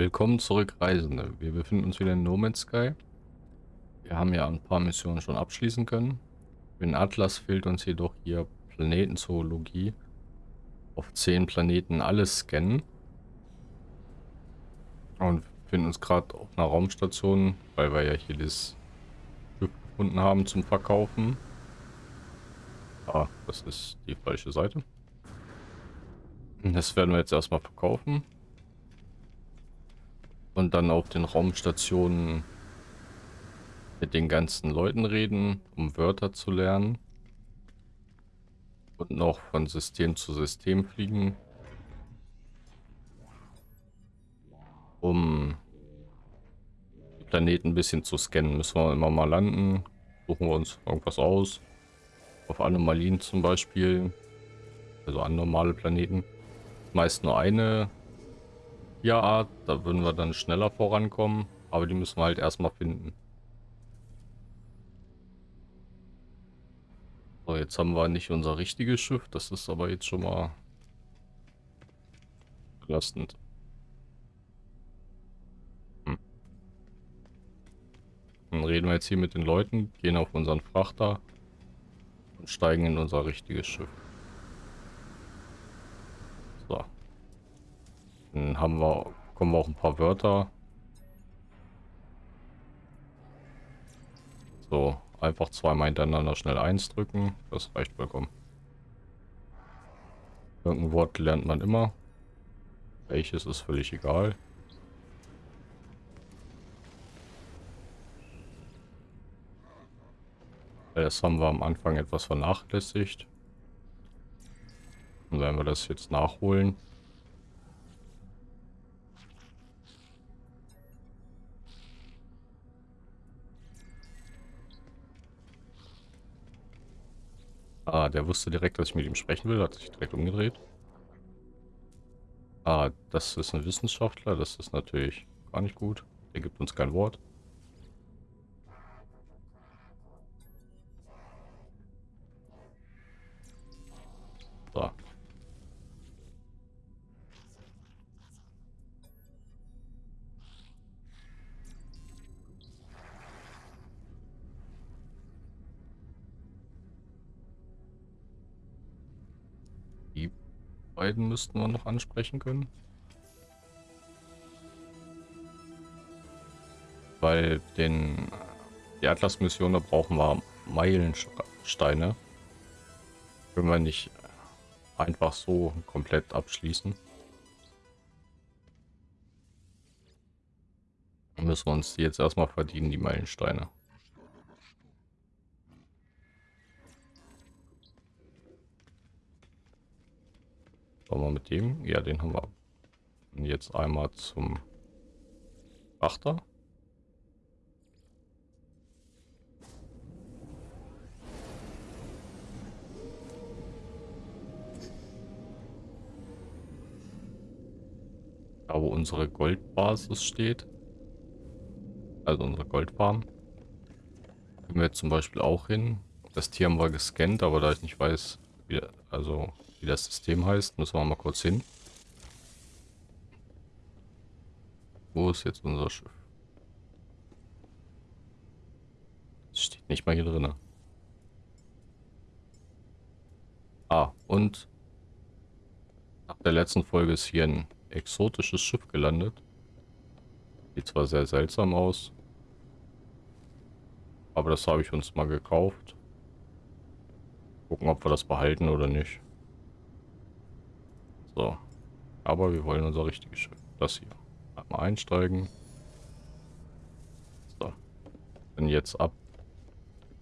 Willkommen zurück, Reisende. Wir befinden uns wieder in No Man's Sky. Wir haben ja ein paar Missionen schon abschließen können. Den Atlas fehlt uns jedoch hier Planetenzoologie. Auf 10 Planeten alles scannen. Und befinden uns gerade auf einer Raumstation, weil wir ja hier das Schiff gefunden haben zum Verkaufen. Ah, das ist die falsche Seite. Das werden wir jetzt erstmal verkaufen. Und dann auf den Raumstationen mit den ganzen Leuten reden, um Wörter zu lernen. Und noch von System zu System fliegen. Um die Planeten ein bisschen zu scannen. Müssen wir immer mal landen. Suchen wir uns irgendwas aus. Auf Anomalien zum Beispiel. Also anormale Planeten. Meist nur eine Tierart. Da würden wir dann schneller vorankommen. Aber die müssen wir halt erstmal finden. So, jetzt haben wir nicht unser richtiges Schiff. Das ist aber jetzt schon mal belastend. Hm. Dann reden wir jetzt hier mit den Leuten, gehen auf unseren Frachter und steigen in unser richtiges Schiff. So. Dann haben wir, kommen wir auch ein paar Wörter. So, Einfach zweimal hintereinander schnell eins drücken. Das reicht vollkommen. Irgendein Wort lernt man immer. Welches ist völlig egal. Das haben wir am Anfang etwas vernachlässigt. Und wenn wir das jetzt nachholen, Ah, der wusste direkt, dass ich mit ihm sprechen will, hat sich direkt umgedreht. Ah, das ist ein Wissenschaftler, das ist natürlich gar nicht gut. Der gibt uns kein Wort. So. Beiden müssten wir noch ansprechen können. Weil den die Atlas-Mission, da brauchen wir Meilensteine. Können wir nicht einfach so komplett abschließen. Müssen wir uns jetzt erstmal verdienen, die Meilensteine. Wollen wir mit dem? Ja, den haben wir. Und jetzt einmal zum Achter. Da wo unsere Goldbasis steht. Also unsere Goldfarm. Können wir jetzt zum Beispiel auch hin. Das Tier haben wir gescannt, aber da ich nicht weiß, wie, also wie das System heißt. Müssen wir mal kurz hin. Wo ist jetzt unser Schiff? Das steht nicht mal hier drin. Ah, und nach der letzten Folge ist hier ein exotisches Schiff gelandet. Sieht zwar sehr seltsam aus, aber das habe ich uns mal gekauft. Gucken, ob wir das behalten oder nicht. So. Aber wir wollen unser richtiges Schiff. Das hier. Einmal einsteigen. So. Dann jetzt ab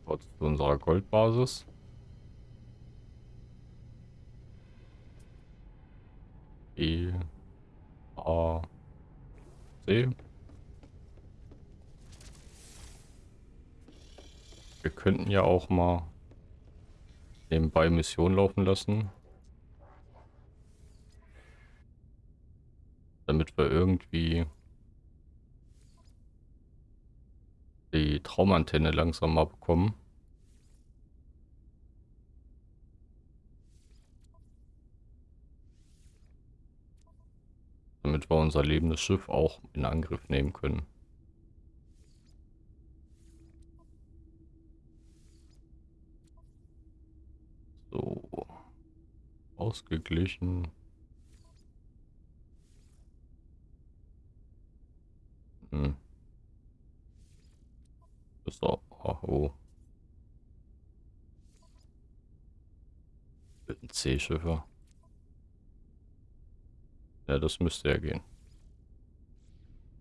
zu unserer Goldbasis. E A C. Wir könnten ja auch mal nebenbei Mission laufen lassen. Damit wir irgendwie die Traumantenne langsam mal bekommen. Damit wir unser lebendes Schiff auch in Angriff nehmen können. So. Ausgeglichen. Hm. Ist auch. Oh. C-Schiffe. Ja, das müsste ja gehen.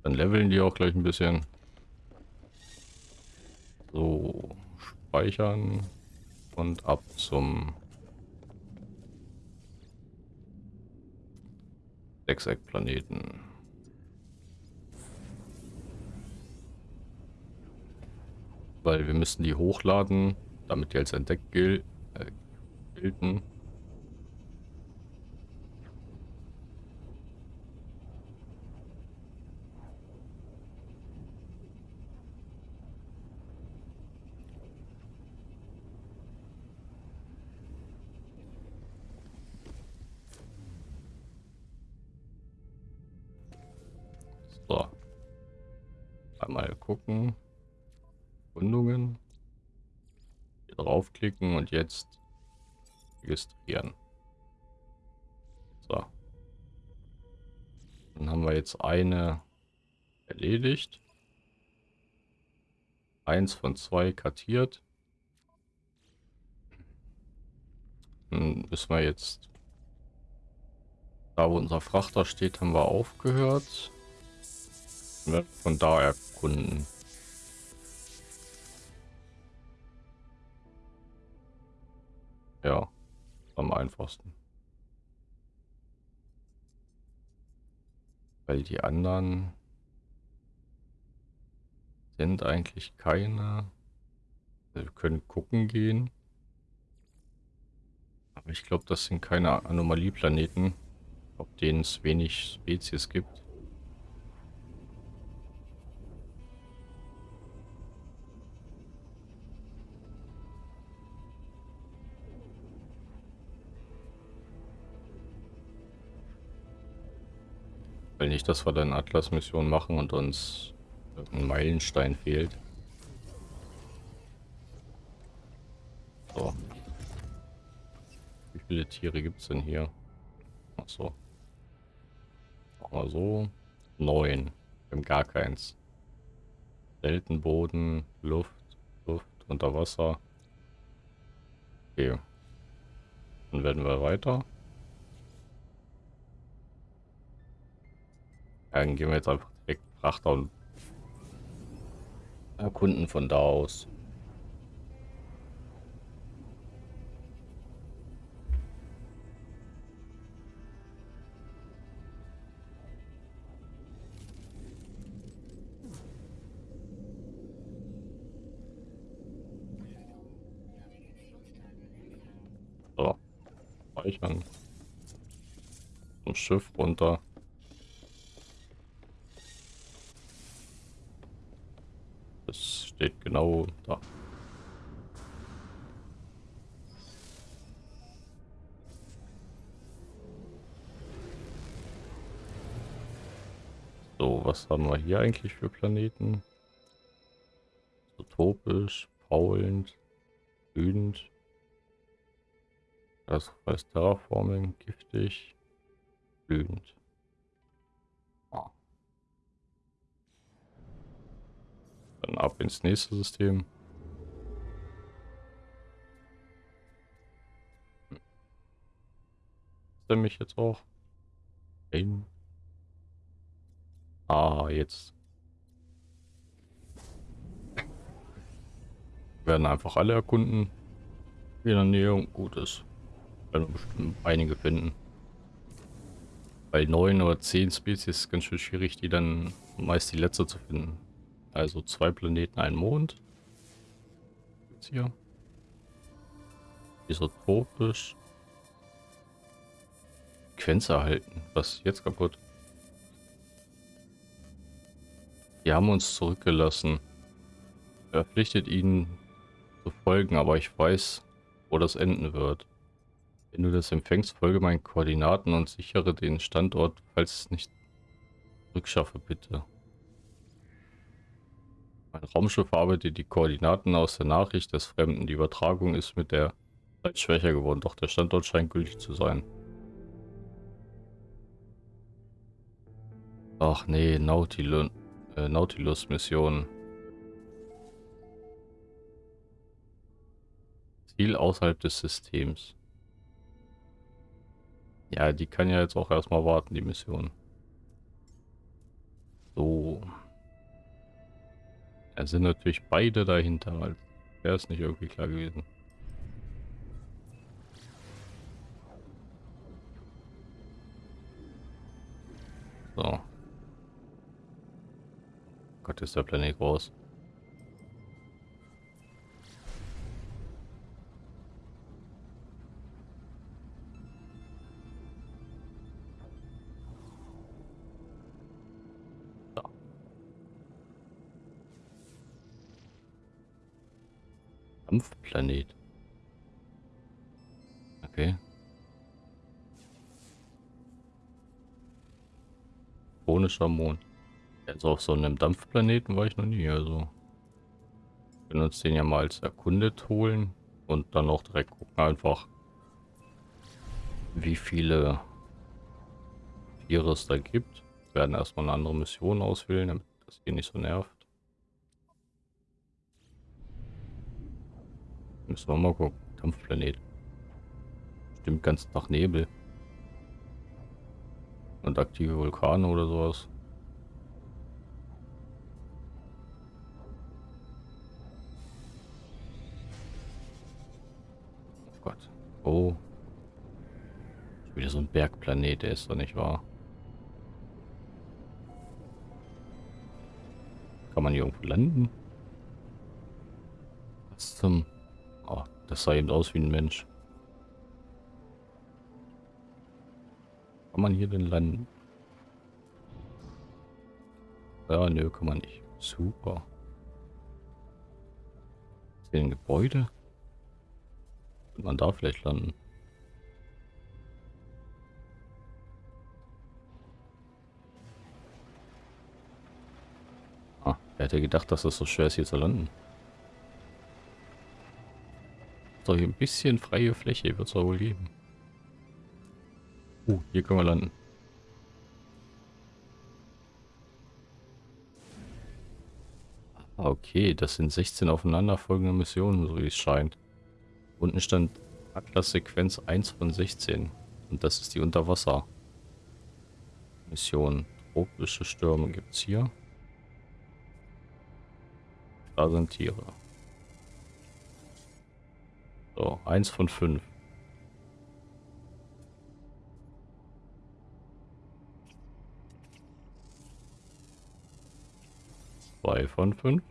Dann leveln die auch gleich ein bisschen. So, speichern und ab zum Sechseckplaneten. Weil wir müssen die hochladen, damit die als entdeckt gil äh, gelten. gucken. Gründungen. Hier draufklicken und jetzt registrieren. So. Dann haben wir jetzt eine erledigt. Eins von zwei kartiert. Dann müssen wir jetzt da wo unser Frachter steht, haben wir aufgehört. Von da erkunden. Ja, am einfachsten. Weil die anderen sind eigentlich keine. Wir können gucken gehen. Aber ich glaube, das sind keine Anomalieplaneten, auf denen es wenig Spezies gibt. Nicht, dass wir dann Atlas-Mission machen und uns ein Meilenstein fehlt. So. Wie viele Tiere gibt es denn hier? Achso. Machen wir so. Neun. Wir haben gar keins. Selten Boden, Luft, Luft, unter Wasser. Okay. Dann werden wir weiter. Dann gehen wir jetzt einfach direkt Frachter und erkunden von da aus. So. Speichern. Zum Schiff runter. Steht genau da. So, was haben wir hier eigentlich für Planeten? Utopisch, faulend, wütend. Das heißt Terraforming, giftig, wütend. Dann ab ins nächste System. Ist er mich jetzt auch? Ein. Ah, jetzt. werden einfach alle erkunden. In der Nähe gut ist. Werden bestimmt einige finden. Bei neun oder zehn Spezies ist es ganz schön schwierig, die dann meist die letzte zu finden. Also zwei Planeten, ein Mond. Jetzt hier. Isotropisch. Frequenz erhalten. Was ist jetzt kaputt? Die haben uns zurückgelassen. Verpflichtet ihnen zu folgen, aber ich weiß, wo das enden wird. Wenn du das empfängst, folge meinen Koordinaten und sichere den Standort, falls es nicht Rückschaffe bitte. Mein Raumschiff arbeitet die Koordinaten aus der Nachricht des Fremden. Die Übertragung ist mit der Zeit schwächer geworden, doch der Standort scheint gültig zu sein. Ach nee, Nautilus, äh, Nautilus. Ziel außerhalb des Systems. Ja, die kann ja jetzt auch erstmal warten, die Mission. So. Da sind natürlich beide dahinter, weil wäre es nicht irgendwie klar gewesen. So. Gott, ist der Planet groß. Kampfplanet. Okay. Konischer Mond. Also auf so einem Dampfplaneten war ich noch nie, also. Wir können uns den ja mal als erkundet holen und dann auch direkt gucken einfach, wie viele Tiere es da gibt. Wir werden erstmal eine andere Mission auswählen, damit das hier nicht so nervt. Müssen wir mal gucken. Dampfplanet. Stimmt ganz nach Nebel. Und aktive Vulkane oder sowas. Oh Gott. Oh. Wieder so ein Bergplanet, der ist doch nicht wahr. Kann man hier irgendwo landen? Was zum... Das sah eben aus wie ein Mensch. Kann man hier denn landen? Ja, nö, kann man nicht. Super. Ist hier ein Gebäude? Kann man da vielleicht landen? Ah, wer hätte gedacht, dass das so schwer ist, hier zu landen? Doch ein bisschen freie Fläche, wird es wohl geben. Uh, hier können wir landen. Okay, das sind 16 aufeinanderfolgende Missionen, so wie es scheint. Unten stand Atlas-Sequenz 1 von 16. Und das ist die Unterwasser-Mission. Tropische Stürme gibt es hier. Da sind Tiere. So, eins von fünf. Zwei von fünf.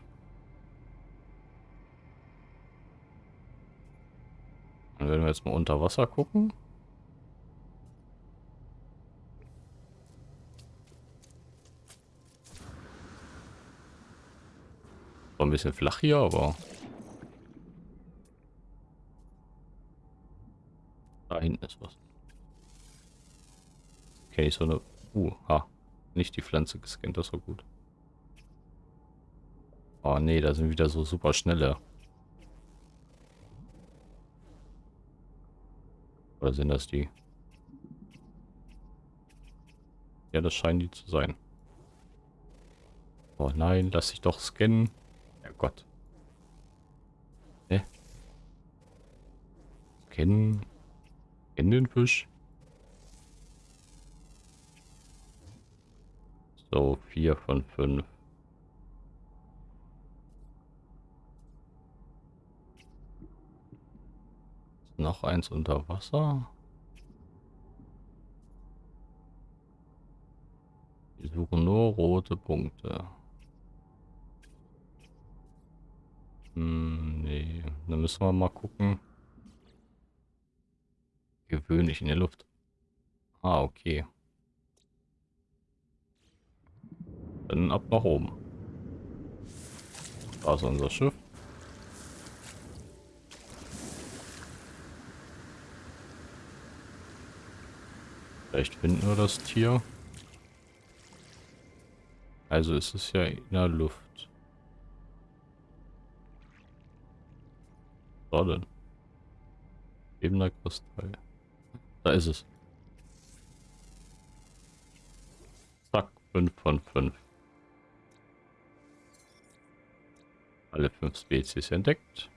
Dann werden wir jetzt mal unter Wasser gucken. War ein bisschen flach hier, aber hinten ist was. Okay, so eine... Uh, ha. Nicht die Pflanze gescannt, das war gut. Oh nee, da sind wieder so super schnelle. Oder sind das die? Ja, das scheinen die zu sein. Oh nein, lass dich doch scannen. Ja Gott. Hä? Scannen in den Fisch. So, vier von fünf. Noch eins unter Wasser. Wir suchen nur rote Punkte. Hm, nee, dann müssen wir mal gucken gewöhnlich in der Luft. Ah, okay. Dann ab nach oben. Da ist unser Schiff. Vielleicht finden wir das Tier. Also ist es ja in der Luft. Was denn? Ebener Kristall. Da ist es. Zack, 5 von 5. Alle fünf Spezies entdeckt.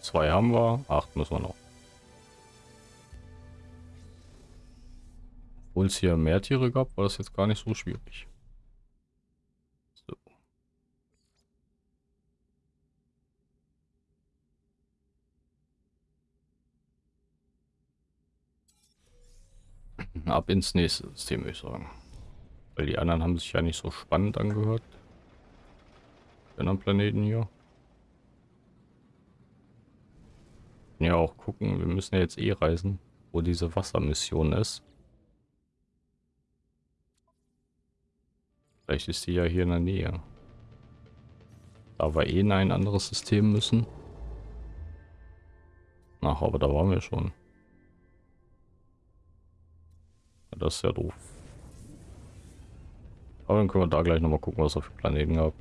Zwei haben wir, acht müssen wir noch. Obwohl es hier mehr Tiere gab, war das jetzt gar nicht so schwierig. Ab ins nächste System, würde ich sagen. Weil die anderen haben sich ja nicht so spannend angehört. Den am Planeten hier. ja auch gucken, wir müssen ja jetzt eh reisen, wo diese Wassermission ist. Vielleicht ist die ja hier in der Nähe. Da wir eh in ein anderes System müssen. Ach, aber da waren wir schon. Das ist ja doof. Aber dann können wir da gleich nochmal gucken, was er für Planeten gab.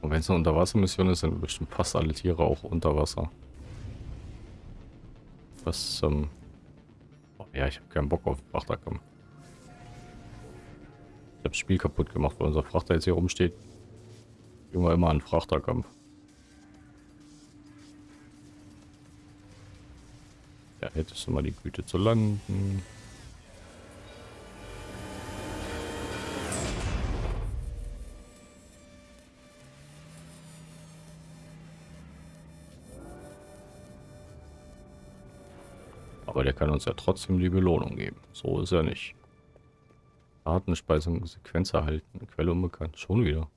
Und wenn es eine Unterwassermission ist, sind bestimmt fast alle Tiere auch unter Wasser. Was, ähm... Ja, ich habe keinen Bock auf Frachterkampf. Ich habe das Spiel kaputt gemacht, weil unser Frachter jetzt hier rumsteht. Wir immer einen Frachterkampf. Ja, hättest du mal die Güte zu landen. Aber der kann uns ja trotzdem die Belohnung geben. So ist er nicht. Datenspeisung, Sequenz erhalten, Quelle unbekannt. Schon wieder.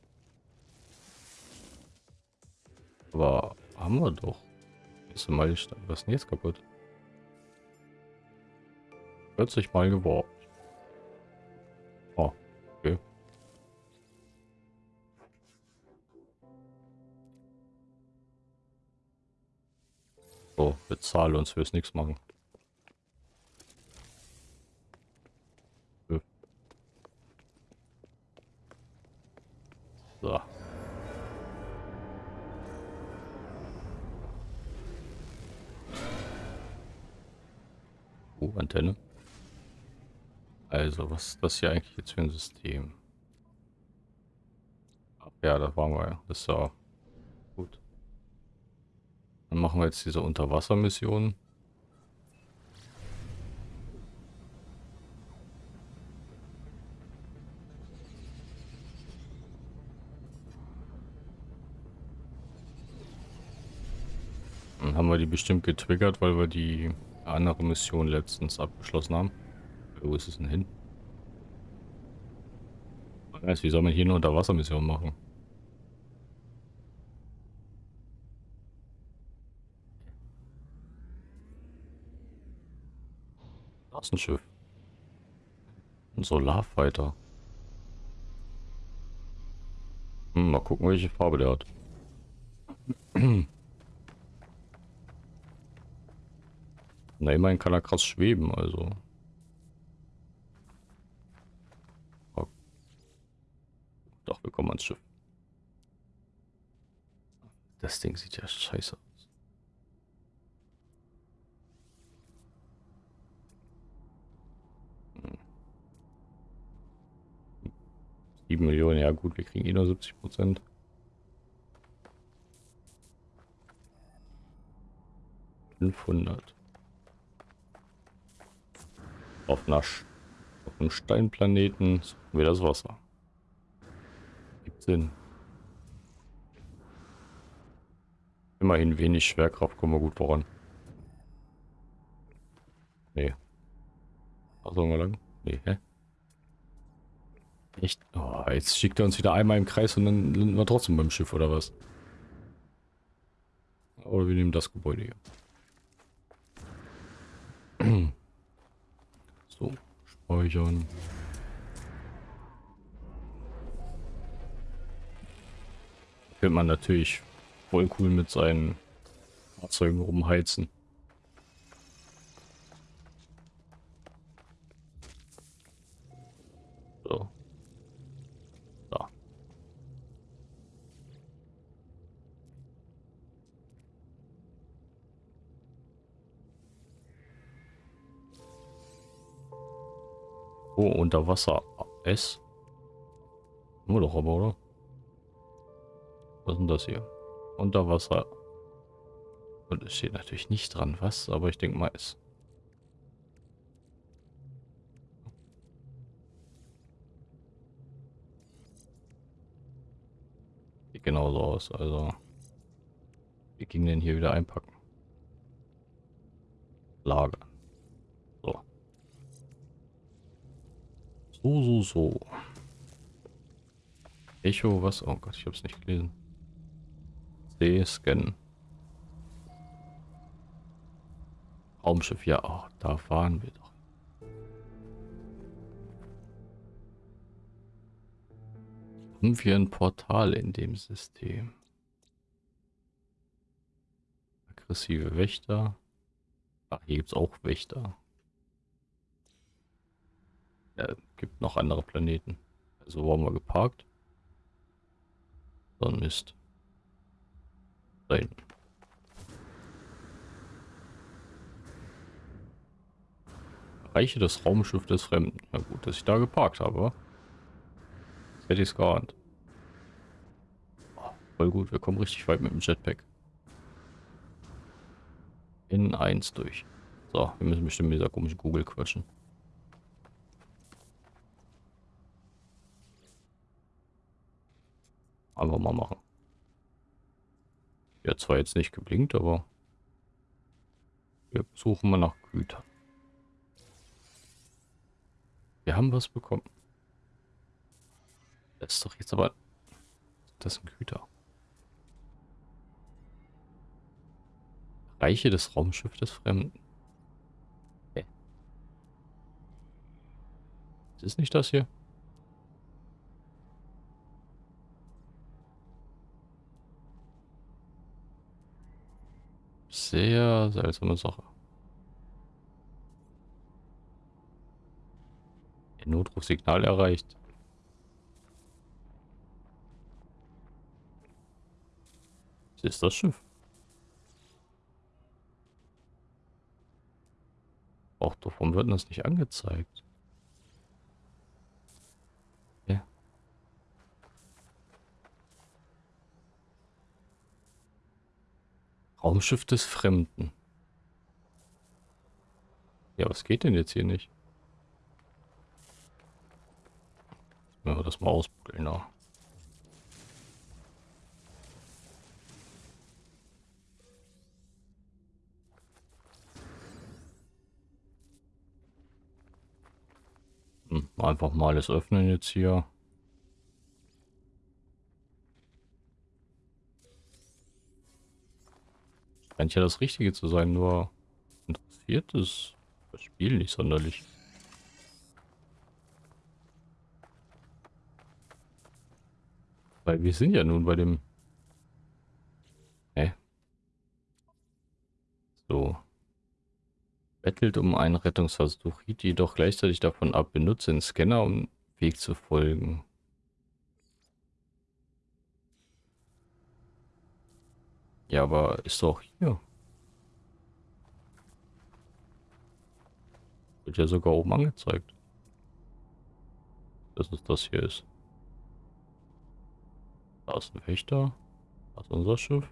Aber haben wir doch. Ist mal was ist denn jetzt kaputt? 40 Mal geworben. Oh, okay. So, bezahle uns fürs nichts machen. Oh, Antenne. Also, was ist das hier eigentlich jetzt für ein System? Ach ja, da waren wir ja. Das ist ja gut. Dann machen wir jetzt diese Unterwassermission. haben wir die bestimmt getriggert, weil wir die andere Mission letztens abgeschlossen haben. Wo ist es denn hin? Weiß, wie soll man hier eine Unterwassermission machen? Das ist ein Schiff. Ein Solarfighter. Hm, mal gucken, welche Farbe der hat. Na, immerhin kann er krass schweben, also. Oh. Doch, wir kommen ans Schiff. Das Ding sieht ja scheiße aus. Hm. 7 Millionen, ja gut, wir kriegen eh nur 70 Prozent. Fünfhundert. Auf, einer, auf einem Steinplaneten suchen wir das Wasser. Gibt Sinn. Immerhin wenig Schwerkraft, kommen wir gut voran. Nee. Ach, sollen lang? Nee, hä? Echt? Oh, jetzt schickt er uns wieder einmal im Kreis und dann landen wir trotzdem beim Schiff, oder was? Oder wir nehmen das Gebäude hier. So, speichern. Könnte man natürlich voll cool mit seinen Fahrzeugen rumheizen. Oh, Unterwasser S. Nur doch aber, oder? Was ist denn das hier? Unterwasser. Und es steht natürlich nicht dran, was, aber ich denke mal es. Sieht genauso aus, also. Wie ging denn hier wieder einpacken? Lager. So. So, so, so. Echo, was? Oh Gott, ich hab's nicht gelesen. C, scannen. Raumschiff, ja, oh, da fahren wir doch. Haben wir ein Portal in dem System? Aggressive Wächter. Ach, hier gibt es auch Wächter. Ja, gibt noch andere Planeten. Also wo haben wir geparkt? Ein Mist. Hinten. Reiche das Raumschiff des Fremden. Na gut, dass ich da geparkt habe. Das hätte ich es geahnt. Oh, voll gut, wir kommen richtig weit mit dem Jetpack. In 1 durch. So, wir müssen bestimmt mit dieser komischen Google quatschen. Einfach mal machen. Ja, zwar jetzt nicht geblinkt, aber wir suchen mal nach Gütern. Wir haben was bekommen. Das ist doch jetzt aber... Das sind Güter. Reiche des Raumschiffs des Fremden. Hä? Ist nicht das hier? Sehr seltsame Sache. Notrufsignal erreicht. Was ist das Schiff? Auch warum wird das nicht angezeigt? Ja. Raumschiff des Fremden. Ja, was geht denn jetzt hier nicht? Wenn wir das mal ausbuddeln, da. Hm, einfach mal alles öffnen jetzt hier. Scheint ja das Richtige zu sein, nur interessiert es das Spiel nicht sonderlich. Weil wir sind ja nun bei dem... Hä? So. Bettelt um einen Rettungsversuch, riet jedoch gleichzeitig davon ab, benutze den Scanner, um Weg zu folgen. Ja, aber ist doch hier. Wird ja sogar oben angezeigt. Dass es das hier ist. Da ist ein Wächter. Da ist unser Schiff.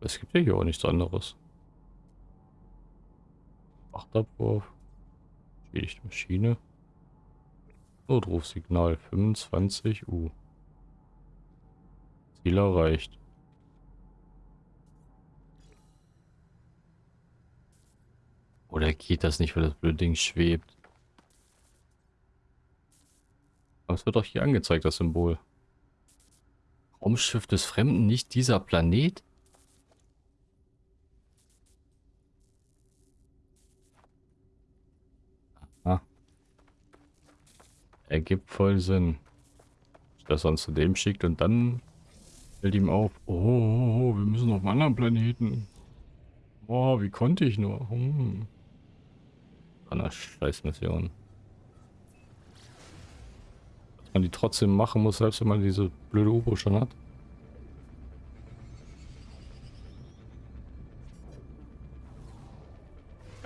Es gibt ja hier auch nichts anderes. Achtabwurf. Schädigte Maschine. Notrufsignal 25 U. Viel erreicht. Oder geht das nicht, weil das blöde Ding schwebt? Aber es wird doch hier angezeigt, das Symbol. Raumschiff des Fremden, nicht dieser Planet? Aha. Ergibt voll Sinn. Dass er uns zu dem schickt und dann fällt ihm auf, oh, wir müssen auf einen anderen Planeten. Oh, wie konnte ich nur? Hm. Eine Scheißmission. Dass man die trotzdem machen muss, selbst wenn man diese blöde u schon hat.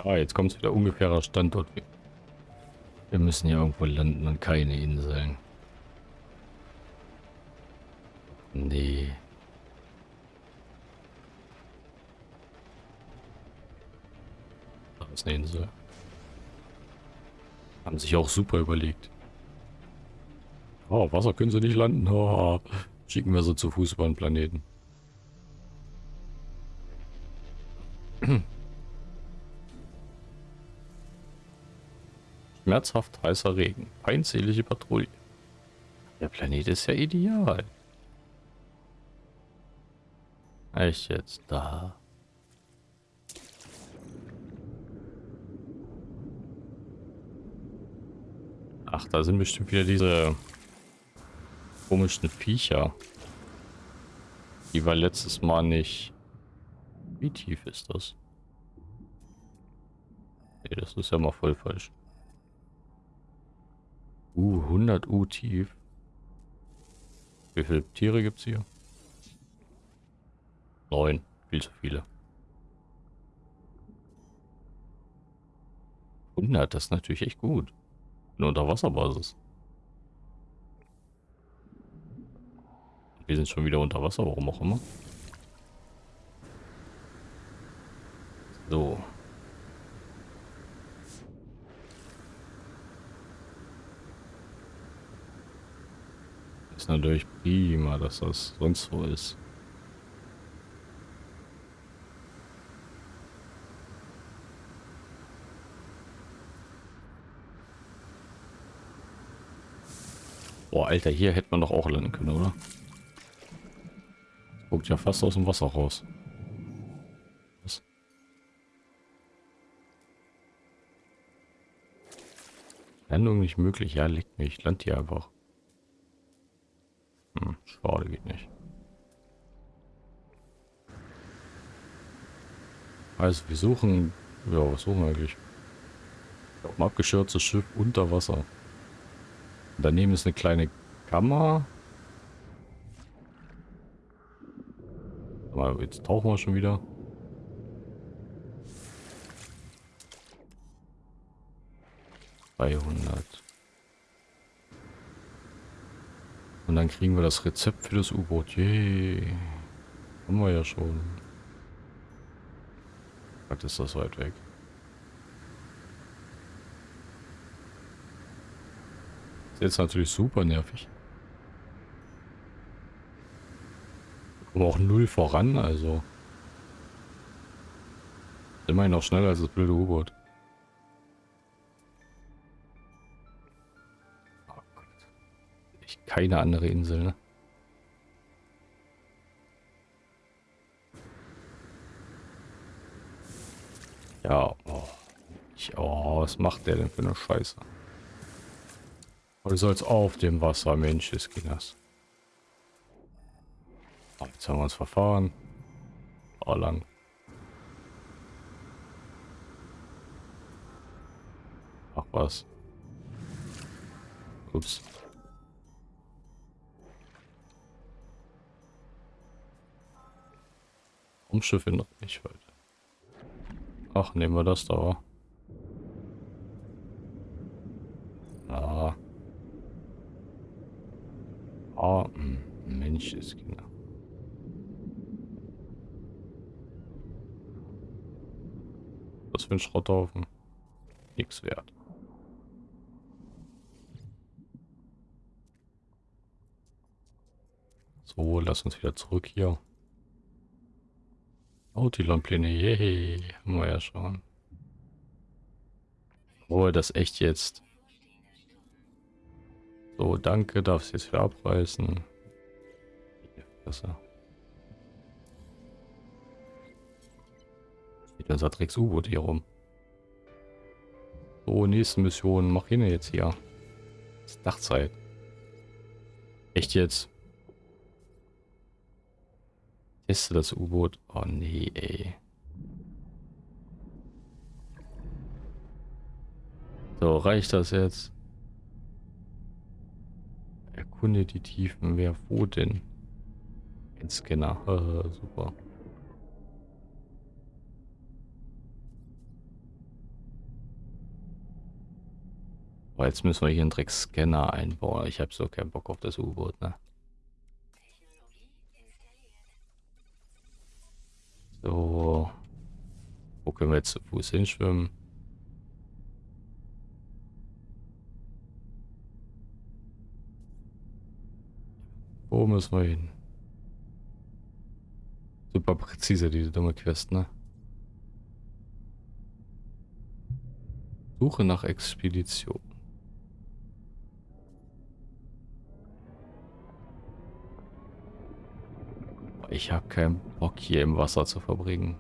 Ja, jetzt kommt es wieder ungefährer Standort. Wir müssen ja irgendwo landen und keine Inseln. Nee. Da ist eine Insel. Haben sich auch super überlegt. Oh, Wasser können sie nicht landen. Oh, schicken wir sie zu Fuß über den Planeten. Schmerzhaft heißer Regen. Feindselige Patrouille. Der Planet ist ja ideal. Echt jetzt da. Ach, da sind bestimmt wieder diese komischen Viecher. Die war letztes Mal nicht. Wie tief ist das? Nee, das ist ja mal voll falsch. Uh, 100 U tief. Wie viele Tiere gibt es hier? Neun. Viel zu viele. 100, das ist natürlich echt gut. Eine Unterwasserbasis. Wir sind schon wieder unter Wasser, warum auch immer. So. Ist natürlich prima, dass das sonst so ist. Boah, Alter, hier hätte man doch auch landen können, oder? Guckt ja fast aus dem Wasser raus. Was? Landung nicht möglich. Ja, liegt. Ich land hier einfach. Hm, schade, geht nicht. Also, wir suchen... Ja, was suchen wir eigentlich? Ein abgeschürztes Schiff unter Wasser. Daneben ist eine kleine Kammer. Aber jetzt tauchen wir schon wieder. Dreihundert. Und dann kriegen wir das Rezept für das U-Boot. Yay. Haben wir ja schon. Was ist das weit weg? Jetzt natürlich super nervig. Aber auch null voran, also. Immerhin noch schneller als das blöde U-Boot. Oh keine andere Insel, ne? Ja, oh. Ich, oh, was macht der denn für eine Scheiße? Oder soll es auf dem Wasser, Mensch des Kinders. Oh, jetzt haben wir uns verfahren. Oh, lang. Ach was. Ups. Umschiffe noch nicht weiter. Ach, nehmen wir das da. Oh, Mensch ist genau. Was für ein Schrotthaufen. Nichts wert. So, lass uns wieder zurück hier. Autilon-Pläne, yay, haben wir ja schon. Oh, das echt jetzt. So, danke, darfst jetzt wieder abreißen. Besser. Steht unser Drecks U-Boot hier rum. So, nächste Mission. Mach hin jetzt hier. Ist Dachzeit. Echt jetzt? Teste das U-Boot. Oh nee, ey. So, reicht das jetzt? Erkunde die Tiefen. Wer wo denn? Ein Scanner. Äh, super. Aber jetzt müssen wir hier einen Dreckscanner einbauen. Ich habe so keinen Bock auf das U-Boot, ne? So. Wo können wir jetzt zu Fuß hinschwimmen? Müssen wir hin? Super präzise, diese dumme Quest, ne? Suche nach Expedition. Ich habe keinen Bock hier im Wasser zu verbringen.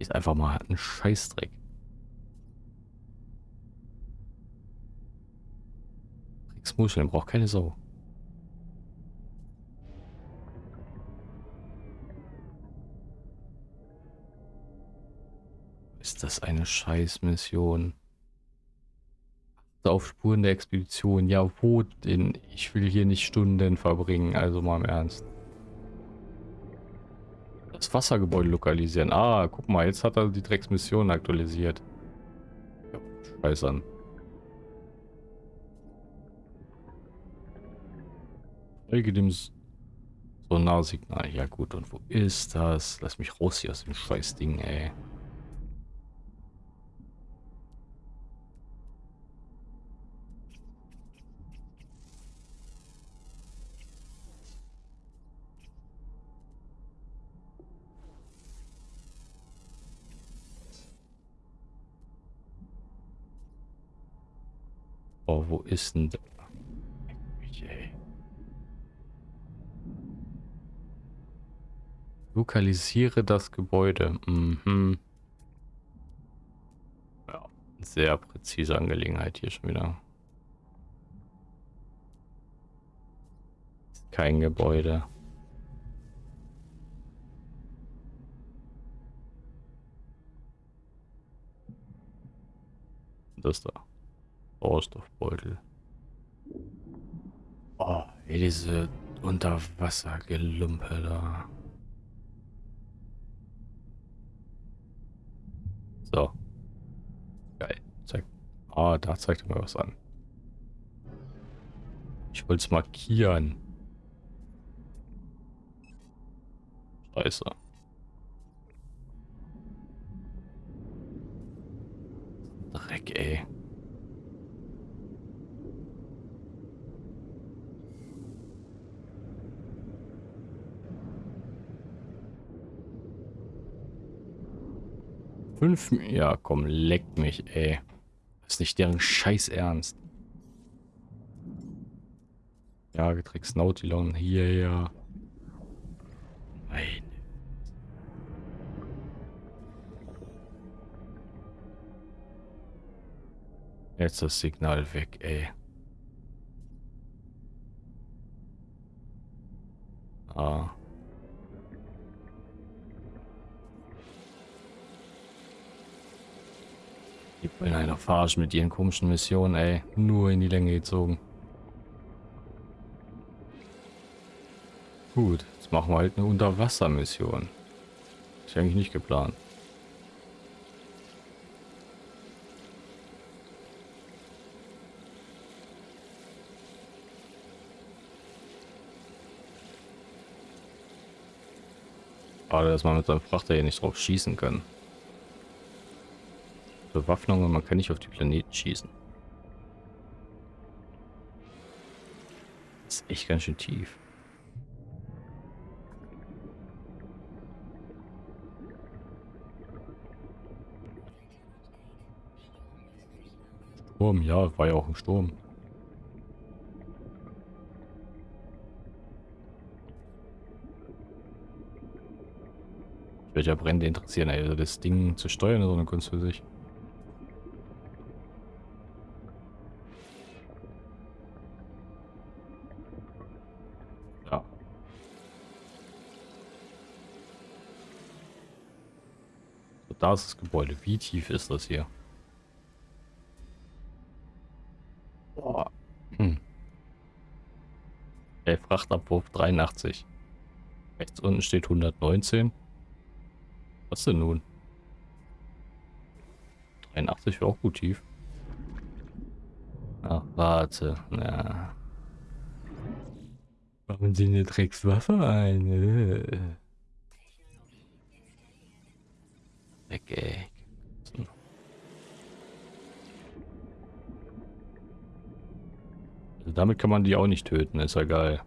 Ist einfach mal ein Scheißdreck. Drecksmuscheln braucht keine Sau. Ist das eine Scheißmission? Auf Spuren der Expedition. Ja, wo denn? Ich will hier nicht Stunden verbringen, also mal im Ernst. Das Wassergebäude lokalisieren. Ah, guck mal, jetzt hat er die Drecksmission aktualisiert. Ja, Scheiß an. Folge dem Sonarsignal. Ja gut, und wo ist das? Lass mich raus hier aus dem Scheißding, ey. Oh, wo ist denn... Lokalisiere das Gebäude. Mhm. Ja, sehr präzise Angelegenheit hier schon wieder. Kein Gebäude. Das da. Sauerstoffbeutel. Oh, ey, diese Unterwassergelumpe da. So. Geil. Zeig. Ah, da zeigt mir was an. Ich wollte es markieren. Scheiße. Dreck, ey. Fünf... Ja, komm, leck mich, ey. Das ist nicht deren Scheiß Ernst. Ja, Getricks Nautilon, hier, ja. Nein. Jetzt das Signal weg, ey. Ah. Die wollen einer verarschen mit ihren komischen Missionen, ey. Nur in die Länge gezogen. Gut, jetzt machen wir halt eine Unterwassermission. Ist eigentlich nicht geplant. Schade, dass man mit seinem Frachter hier nicht drauf schießen kann. Bewaffnung und man kann nicht auf die Planeten schießen. Das ist echt ganz schön tief. Sturm, ja, war ja auch ein Sturm. Welcher Brände interessieren, ey. Also das Ding zu steuern ist so eine Kunst für sich. Da ist das Gebäude. Wie tief ist das hier? Boah. Hm. Ey, Frachtabwurf 83. Rechts unten steht 119. Was denn nun? 83 wäre auch gut tief. Ach, warte. Na. Warum Sie eine Dreckswaffe ein? Äh. Weg. Also damit kann man die auch nicht töten, ist ja geil.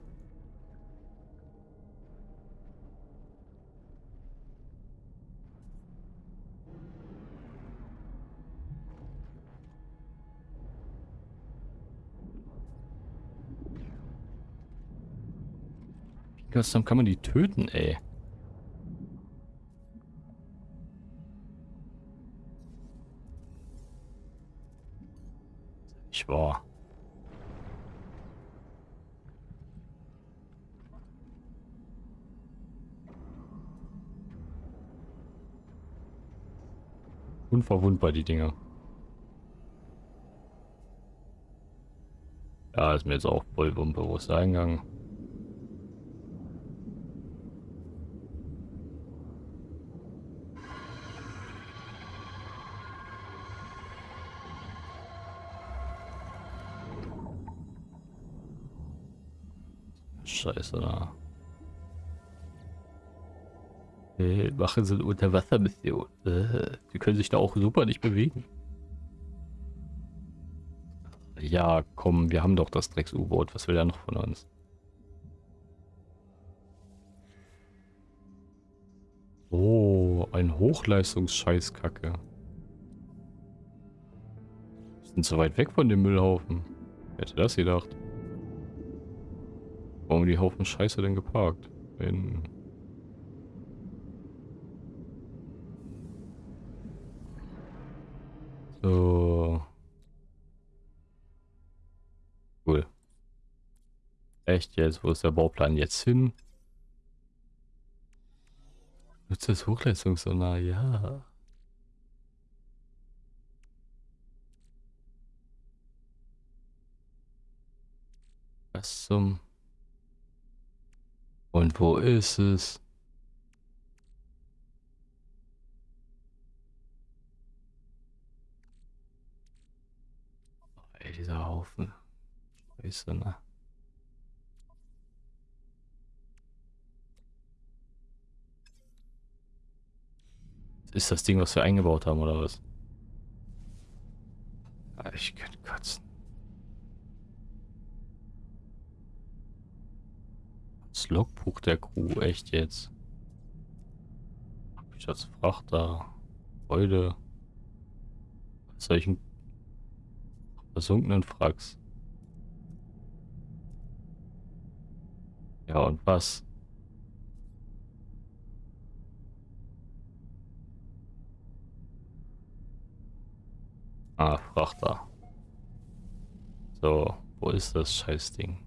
Custom kann man die töten, ey. Ich war. Unverwundbar, die Dinger. Ja, ist mir jetzt auch voll unbewusst eingegangen. Scheiße, da. Hey, machen Sie eine Unterwassermission. Äh, die können sich da auch super nicht bewegen. Ja, komm, wir haben doch das Drecks-U-Boot. Was will er noch von uns? Oh, ein Hochleistungsscheißkacke. Sind so weit weg von dem Müllhaufen. Wer hätte das gedacht? Warum die Haufen Scheiße denn geparkt? Wenn... So. Cool. Echt jetzt? Wo ist der Bauplan jetzt hin? Nutzt das Hochleistungssonar? Ja. Was zum... Und wo ist es? Ey, dieser Haufen. Scheiße, ne? Ist das Ding, was wir eingebaut haben, oder was? Ich könnte kotzen. Das Logbuch der Crew, echt jetzt. Ich als Frachter, Freude, solchen versunkenen Fracks. Ja, und was? Ah, Frachter. So, wo ist das Scheißding?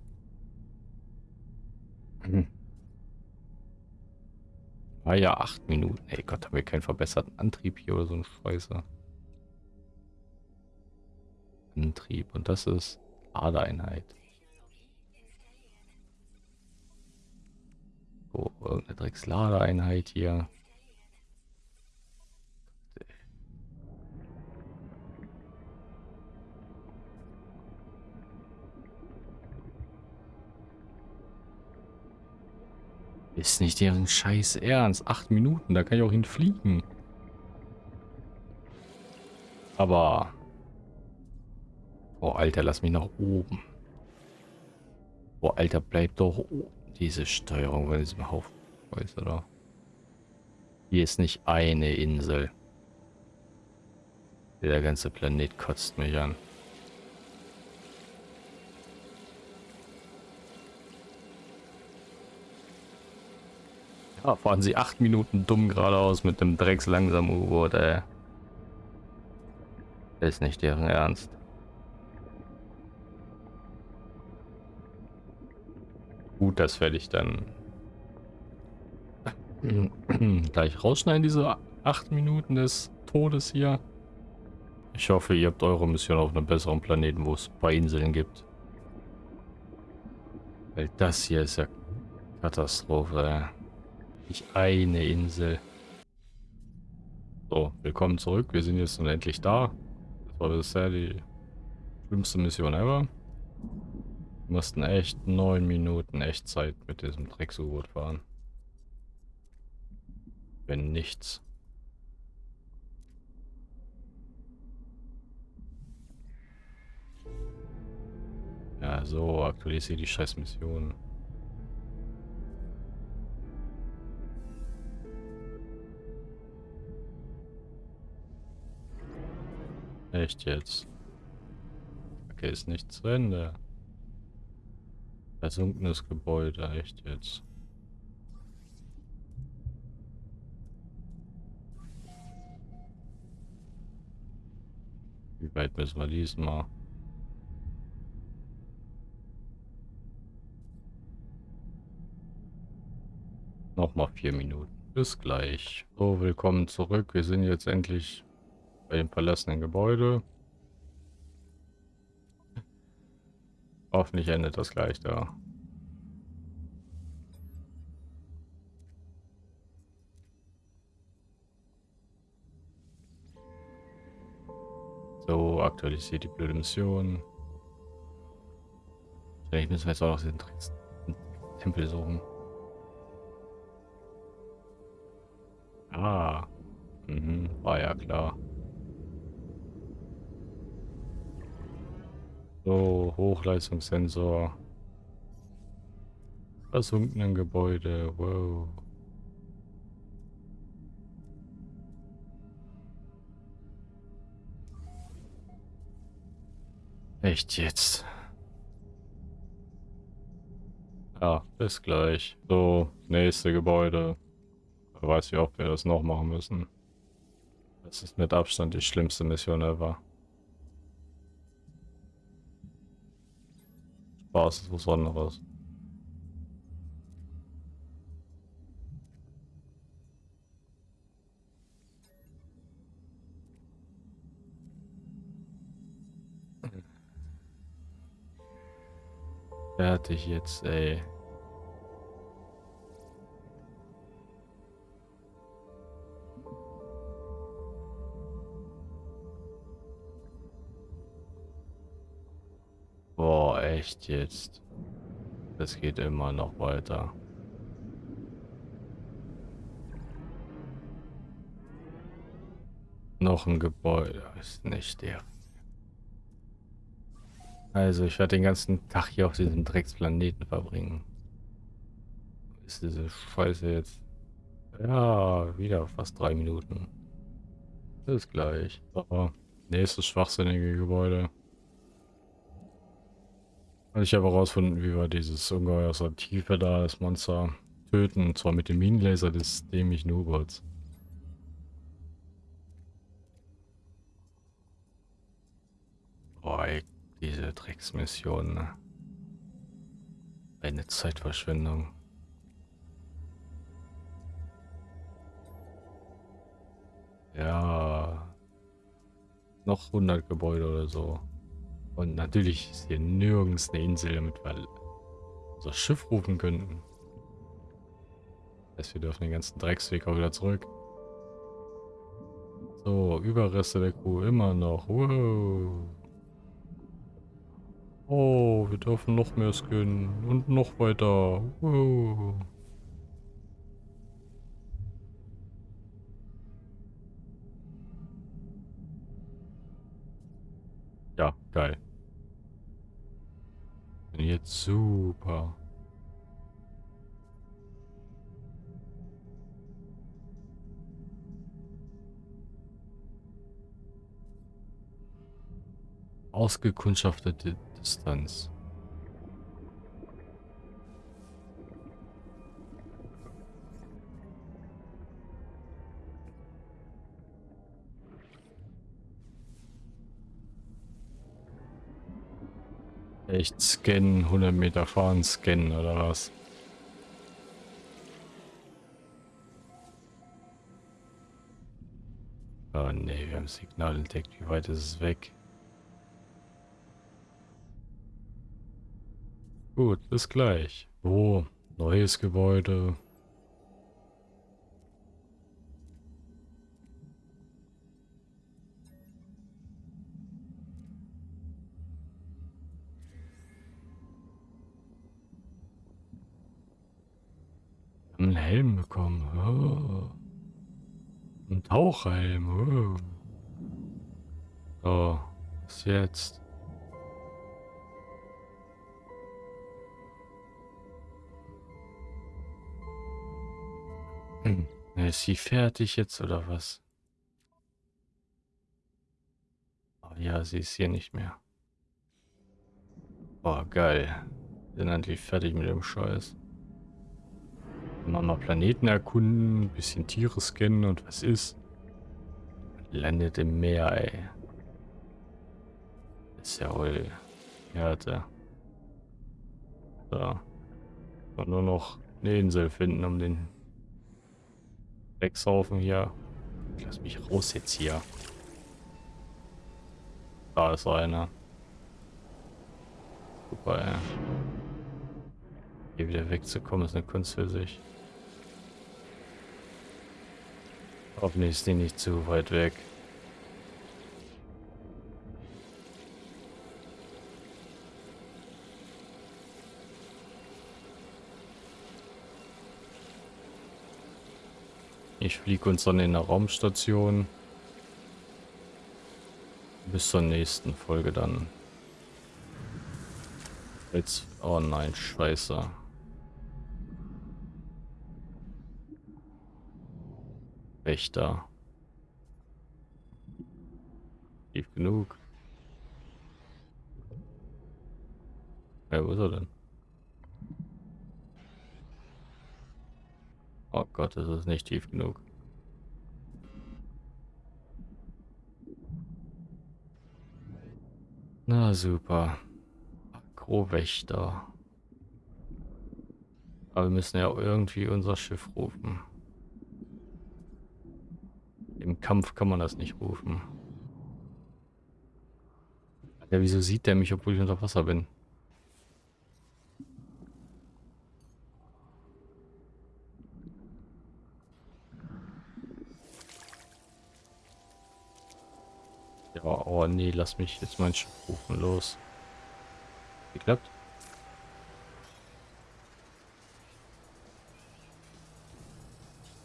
Ah ja, acht Minuten. Ey Gott, haben wir keinen verbesserten Antrieb hier oder so ein Scheiße. Antrieb. Und das ist Ladeeinheit. Oh, irgendeine Drecksladeeinheit hier. Ist nicht deren Scheiß Ernst. Acht Minuten, da kann ich auch hinfliegen. Aber... Oh, Alter, lass mich nach oben. Oh, Alter, bleib doch oben. Diese Steuerung bei diesem Haufen. Weiß oder? Hier ist nicht eine Insel. Der ganze Planet kotzt mich an. Ah, fahren sie acht Minuten dumm geradeaus mit dem Drecks langsam U-Boot, ey. Ist nicht deren Ernst. Gut, das werde ich dann gleich rausschneiden, diese acht Minuten des Todes hier. Ich hoffe, ihr habt eure Mission auf einem besseren Planeten, wo es ein paar Inseln gibt. Weil das hier ist ja Katastrophe. Nicht eine Insel. So, willkommen zurück. Wir sind jetzt nun endlich da. Das war bisher die schlimmste Mission ever. Wir mussten echt neun Minuten Echtzeit mit diesem Drecks-U-Boot fahren. Wenn nichts. Ja, so aktualisiere die scheiß Mission. Echt jetzt? Okay, ist nicht zu Ende. Versunkenes Gebäude, echt jetzt. Wie weit müssen wir diesmal? Nochmal vier Minuten. Bis gleich. So, willkommen zurück. Wir sind jetzt endlich bei dem verlassenen Gebäude. Hoffentlich endet das gleich da. So, aktualisiert die blöde Mission. Vielleicht müssen wir jetzt auch noch den Tempel suchen. Ah. Mhm, war ja klar. So, Hochleistungssensor. Versunkenen Gebäude, wow. Echt jetzt? Ja, bis gleich. So, nächste Gebäude. Wer weiß, wie oft wir das noch machen müssen. Das ist mit Abstand die schlimmste Mission ever. Spaß ist was anderes. Fertig jetzt, ey. Echt jetzt? Das geht immer noch weiter. Noch ein Gebäude. Ist nicht der. Also ich werde den ganzen Tag hier auf diesem Drecksplaneten verbringen. Ist diese Scheiße jetzt? Ja, wieder fast drei Minuten. Bis gleich. So, nächstes schwachsinnige Gebäude. Ich habe herausgefunden, wie wir dieses Ungeheuer aus der Tiefe da, das Monster, töten. Und zwar mit dem Minenlaser des dämlichen U-Boots. Boah, diese Drecksmission. Ne? Eine Zeitverschwendung. Ja. Noch 100 Gebäude oder so. Und natürlich ist hier nirgends eine Insel, damit wir unser Schiff rufen könnten. Das heißt, wir dürfen den ganzen Drecksweg auch wieder zurück. So, Überreste der Crew immer noch. Wow. Oh, wir dürfen noch mehr skinnen. Und noch weiter. Wow. Ja, geil. Jetzt super. Ausgekundschaftete Distanz. Echt scannen, 100 Meter fahren, scannen oder was? Oh ne, wir haben Signal entdeckt. Wie weit ist es weg? Gut, bis gleich. Oh, neues Gebäude. Tauchhelm. Oh. So, was jetzt? Hm. Ist sie fertig jetzt oder was? Oh ja, sie ist hier nicht mehr. Boah, geil. Sind endlich fertig mit dem Scheiß. Mal, Planeten erkunden, bisschen Tiere scannen und was ist? Landet im Meer, ey. Ist ja wohl Härte. So. Nur noch eine Insel finden, um den wegsaufen hier. Lass mich raus jetzt hier. Da ist einer. Super, ey. Hier wieder wegzukommen, ist eine Kunst für sich. Hoffentlich ist die nicht zu weit weg. Ich fliege uns dann in der Raumstation. Bis zur nächsten Folge dann. Jetzt. Oh nein, scheiße. Wächter. Tief genug. Ja, wo ist er denn? Oh Gott, das ist nicht tief genug. Na super. Akrowächter. Aber wir müssen ja irgendwie unser Schiff rufen. Im Kampf kann man das nicht rufen. Ja, wieso sieht der mich, obwohl ich unter Wasser bin? Ja, oh nee, lass mich jetzt mein Schiff rufen. Los. Geklappt?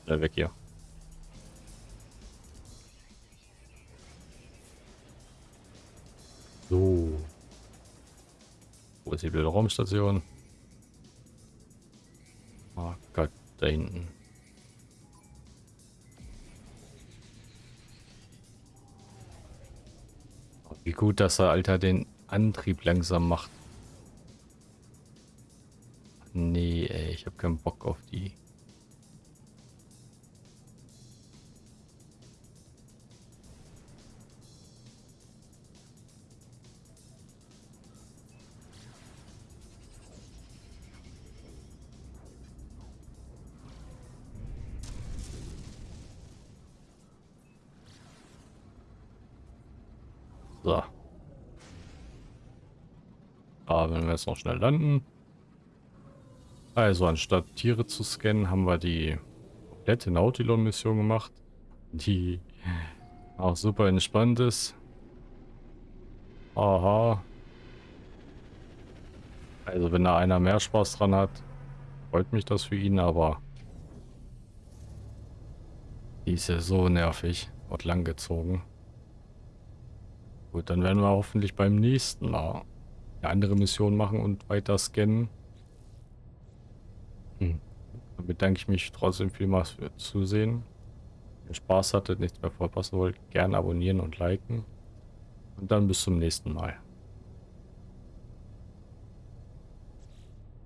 Ja, weg hier. Wo die blöde Raumstation? Oh Gott, da hinten. Wie gut, dass er, Alter, den Antrieb langsam macht. Nee, ey, ich habe keinen Bock auf die. Jetzt noch schnell landen. Also anstatt Tiere zu scannen, haben wir die komplette Nautilon-Mission gemacht. Die auch super entspannt ist. Aha. Also wenn da einer mehr Spaß dran hat, freut mich das für ihn, aber die ist ja so nervig und langgezogen. Gut, dann werden wir hoffentlich beim nächsten Mal eine andere Mission machen und weiter scannen. Hm. Dann bedanke ich mich trotzdem vielmals für Zusehen. Wenn ihr Spaß hattet, nichts mehr verpassen wollt, gerne abonnieren und liken. Und dann bis zum nächsten Mal.